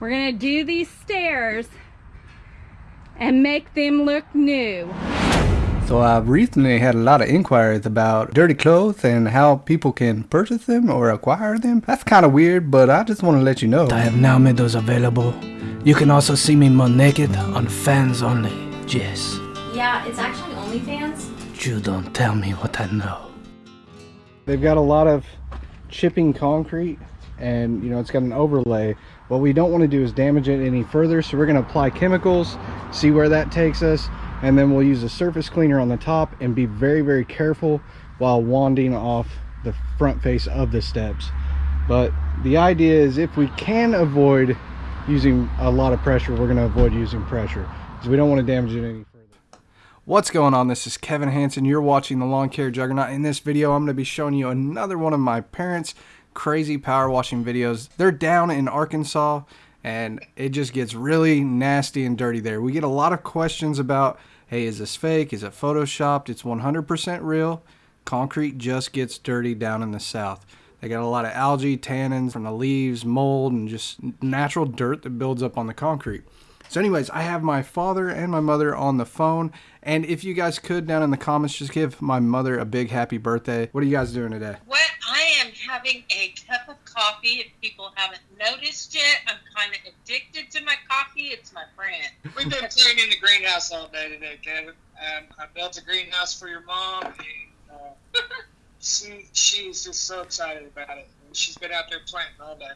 We're gonna do these stairs and make them look new. So I've recently had a lot of inquiries about dirty clothes and how people can purchase them or acquire them. That's kind of weird, but I just want to let you know. I have now made those available. You can also see me more naked on fans only. Yes. Yeah, it's actually OnlyFans. You don't tell me what I know. They've got a lot of chipping concrete and you know it's got an overlay. What we don't want to do is damage it any further, so we're going to apply chemicals, see where that takes us, and then we'll use a surface cleaner on the top and be very very careful while wanding off the front face of the steps. But the idea is if we can avoid using a lot of pressure we're going to avoid using pressure because we don't want to damage it any further. What's going on? This is kevin hanson you're watching the lawn care juggernaut. In this video i'm going to be showing you another one of my parents crazy power washing videos they're down in arkansas and it just gets really nasty and dirty there. We get a lot of questions about, hey, is this fake? Is it photoshopped? It's 100% real. Concrete just gets dirty down in the south. They got a lot of algae, tannins from the leaves, mold, and just natural dirt that builds up on the concrete. So anyways, I have my father and my mother on the phone. And if you guys could, down in the comments, just give my mother a big happy birthday. What are you guys doing today? What having a cup of coffee. If people haven't noticed yet, I'm kind of addicted to my coffee. It's my friend. We've been cleaning the greenhouse all day today, Kevin. Um, I built a greenhouse for your mom, and uh, she she's just so excited about it. And she's been out there planting all day.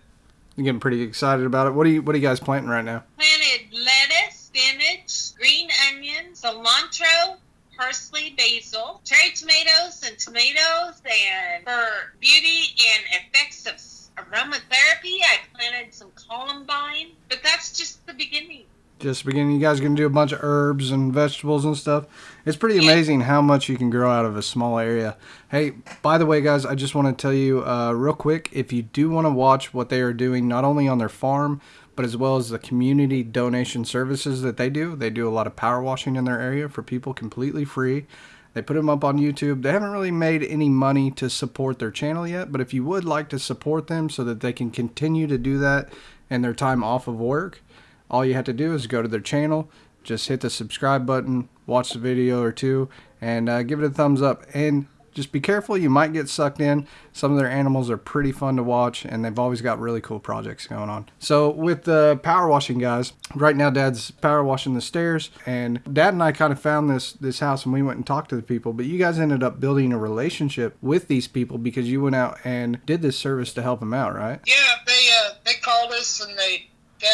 You're getting pretty excited about it. What are you What are you guys planting right now? Planted lettuce, spinach, green onions, cilantro, parsley, basil, cherry tomatoes, and tomatoes. And for beauty and effects of aromatherapy, I planted some columbine. But that's just the beginning. Just beginning, you guys are gonna do a bunch of herbs and vegetables and stuff. It's pretty amazing how much you can grow out of a small area. Hey, by the way, guys, I just want to tell you uh, real quick if you do want to watch what they are doing, not only on their farm, but as well as the community donation services that they do. They do a lot of power washing in their area for people completely free. They put them up on YouTube. They haven't really made any money to support their channel yet, but if you would like to support them so that they can continue to do that in their time off of work, all you have to do is go to their channel, just hit the subscribe button, watch the video or two, and uh, give it a thumbs up. And just be careful, you might get sucked in. Some of their animals are pretty fun to watch, and they've always got really cool projects going on. So, with the power washing guys, right now Dad's power washing the stairs, and Dad and I kind of found this this house, and we went and talked to the people. But you guys ended up building a relationship with these people because you went out and did this service to help them out, right? Yeah, they uh, they called us and they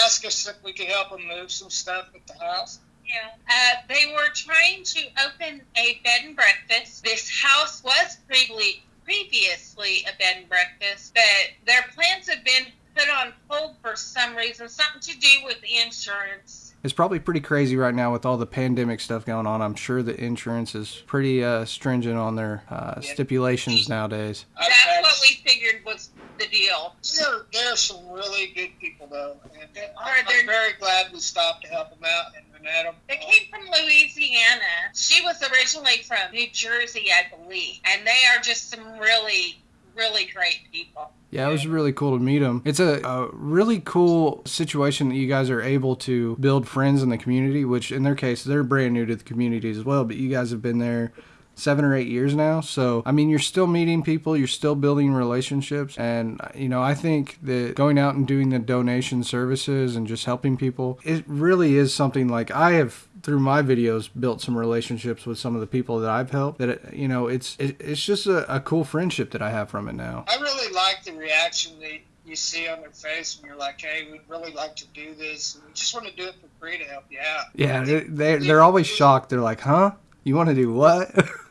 asked us if we could help them move some stuff at the house. Yeah. Uh, they were trying to open a bed and breakfast. This house was previously previously a bed and breakfast, but their plans have been put on hold for some reason, something to do with the insurance. It's probably pretty crazy right now with all the pandemic stuff going on. I'm sure the insurance is pretty uh, stringent on their uh, stipulations nowadays. I've That's had- what we figured was the deal. There, there are some really good people though, and Are I'm, there- I'm very glad we stopped to help them out and we met them. They came from Louisiana. She was originally from New Jersey, I believe, and they are just some really, really great people. Yeah, it was really cool to meet them. It's a, a really cool situation that you guys are able to build friends in the community, which in their case, they're brand new to the community as well, but you guys have been there seven or eight years now. So, I mean, you're still meeting people, you're still building relationships. And, uh, you know, I think that going out and doing the donation services and just helping people, it really is something like I have through my videos built some relationships with some of the people that I've helped that it, you know it's it, it's just a, a cool friendship that I have from it now. I really like the reaction that you see on their face when you're like, "Hey, we'd really like to do this, and we just want to do it for free to help you out." Yeah, they they're, they're always shocked. They're like, "Huh? You want to do what?"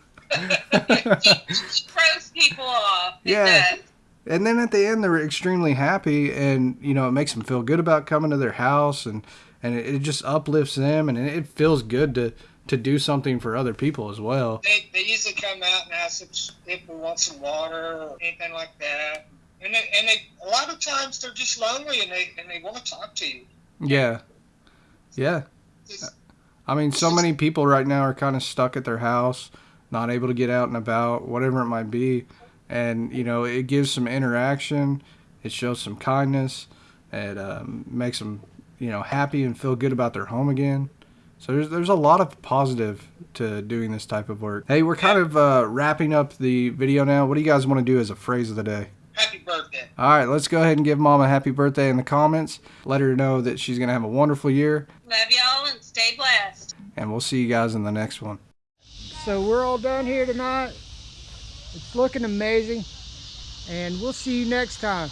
Throws people off. Yeah. and then at the end, they're extremely happy, and you know, it makes them feel good about coming to their house, and and it, it just uplifts them, and it feels good to to do something for other people as well. They, they usually come out and ask if we want some water or anything like that. And they, and they, a lot of times they're just lonely and they and they want to talk to you. Yeah, yeah. I mean, so many people right now are kind of stuck at their house, not able to get out and about, whatever it might be. And, you know, it gives some interaction, it shows some kindness, It um, makes them, you know, happy and feel good about their home again. So there's there's a lot of positive to doing this type of work. Hey, we're kind of uh, wrapping up the video now. What do you guys want to do as a phrase of the day? Happy birthday. All right, let's go ahead and give mom a happy birthday in the comments. Let her know that she's gonna have a wonderful year, Love y'all and stay blessed. and we'll see you guys in the next one. So we're all done here tonight. It's looking amazing. And we'll see you next time.